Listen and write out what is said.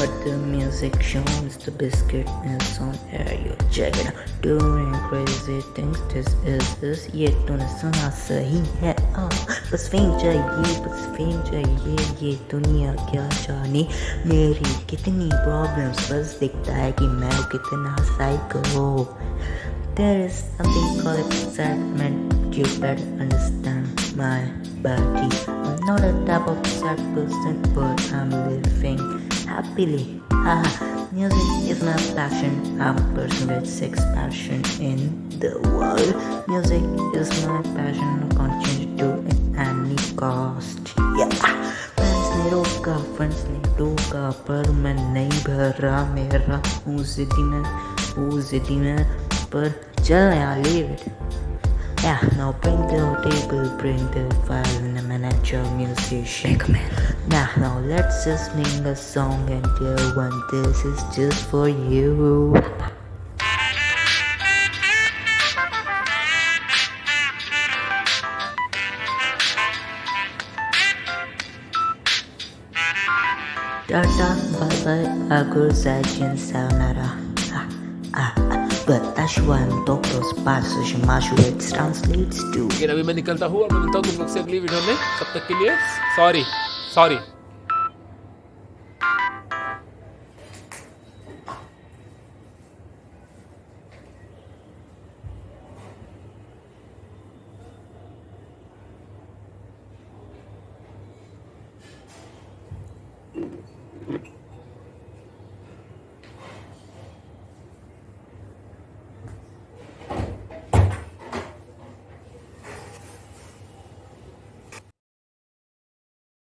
But the music shows the biscuit is on air. You check it out. Doing crazy things. This is this. ये तूने सुना सही है आ, बस fame चाहिए बस फेम चाहिए ये दुनिया क्या जाने मेरी कितनी प्रॉब्लम्स बस दिखता है कि मैं कितना psycho There is something called excitement. You better understand my body. I'm not a type of sad person, but I'm living happily. Haha. Music is my passion. I'm a person with six passion in the world. Music is my passion. I can't change it to at any cost. Yeah. Friends ने रोका, friends ने टोका, पर मैं नहीं भरा मेरा हूँ जिद्दी में, हूँ जिद्दी में, पर चल यार leave it. yeah, now bring the table, bring the file, and I'm an actual musician. Now, now let's just sing a song and dear one, this is just for you. Tata, bye bye, agur zajin sayonara. Ah, ah, पर एशवाइम doctors passage मैशुरेट translates to अगर अभी मैं निकलता हूँ और मिलता हूँ तुम लोग से अगली वीडियो में तब तक के लिए सॉरी सॉरी